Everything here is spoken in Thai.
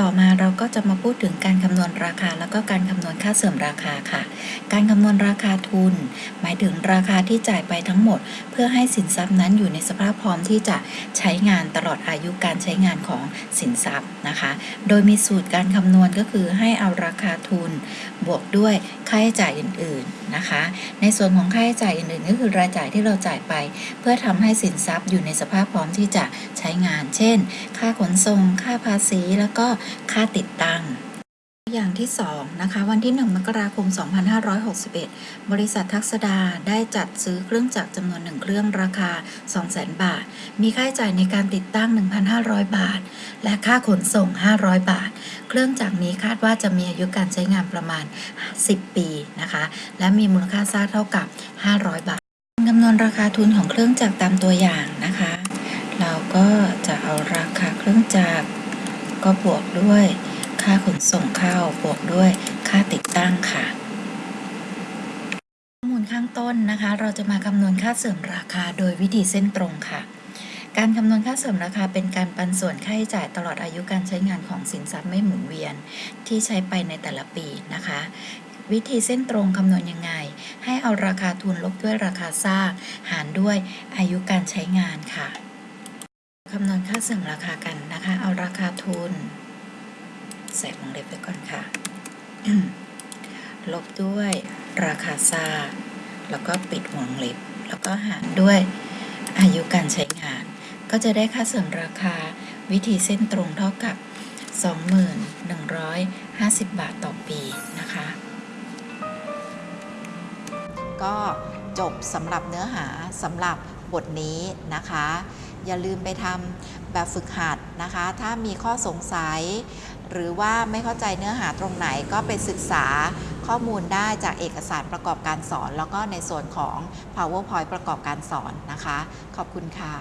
ต่อมาเราก็จะมาพูดถึงการคำนวณราคา แล้วก็การคำนวณค่าเสื่อมราคาค่ะ การคำนวณราคาทุน หมายถึงราคาที่จ่ายไปทั้งหมด เพื่อให้สินทรัพย์นั้นอยู่ในสภาพพร้อมที่จะใช้งานตลอดอายุการใช้งานของสินทรัพย์นะคะ โดยมีสูตรการคำนวณก็คือให้เอาราคาทุน บวกด้วยค่าใช้จ่ายอื่นๆนะคะ ในส่วนของค่าใช้จ่ายอื่นๆ ก็คือรายจ่ายที่เราจ่ายไป เพื่อทำให้สินทรัพย์อยู่ในสภาพพร้อมที่จะใช้งาน เช่น ค่าขนส่งค่าภาษีแล้วก็ค่าติดตั้ง อย่างที่2นะคะวันที่ 1 มกราคม 2561 บริษัททักษดาได้จัดซื้อเครื่องจักรจำนวน 1 เครื่องราคา 200,000 บาท มีค่าใช้จ่ายในการติดตั้ง 1,500 บาท และค่าขนส่ง 500 บาท เครื่องจักรนี้คาดว่าจะมีอายุการใช้งานประมาณ 10 ปีนะคะ และมีมูลค่าสร้าเท่ากับ 500 บาทคำนวณราคาทุนของเครื่องจักรตามตัวอย่างนะคะ เราก็จะเอาราคาเครื่องจักร ก็บวกด้วย ค่าขนส่งเข้าบวกด้วยค่าติดตั้งค่ะ ข้อมูลข้างต้นนะคะ เราจะมาคำนวณค่าเสื่อมราคาโดยวิธีเส้นตรงค่ะ การคำนวณค่าเสื่อมราคาเป็นการปันส่วนค่าใช้จ่ายตลอดอายุการใช้งานของสินทรัพย์ไม่หมุนเวียน ที่ใช้ไปในแต่ละปีนะคะวิธีเส้นตรงคำนวณยังไง ให้เอาราคาทุนลบด้วยราคาสร้างหารด้วยอายุการใช้งานค่ะ สื่อมราคากันนะคะ เอาราคาทุน ใส่วงเล็บไว้ก่อนค่ะ ลบด้วยราคาซาแล้วก็ปิดวงเล็บ แล้วก็หารด้วยอายุการใช้งาน ก็จะได้ค่าเสื่อมราคาวิธีเส้นตรงเท่ากับ2150 บาทต่อปีนะคะ ก็จบสำหรับเนื้อหาสำหรับบทนี้นะคะ อย่าลืมไปทำแบบฝึกหัดนะคะ ถ้ามีข้อสงสัย หรือว่าไม่เข้าใจเนื้อหาตรงไหนก็ไปศึกษาข้อมูลได้จากเอกสารประกอบการสอน แล้วก็ในส่วนของ PowerPoint ประกอบการสอนนะคะ ขอบคุณค่ะ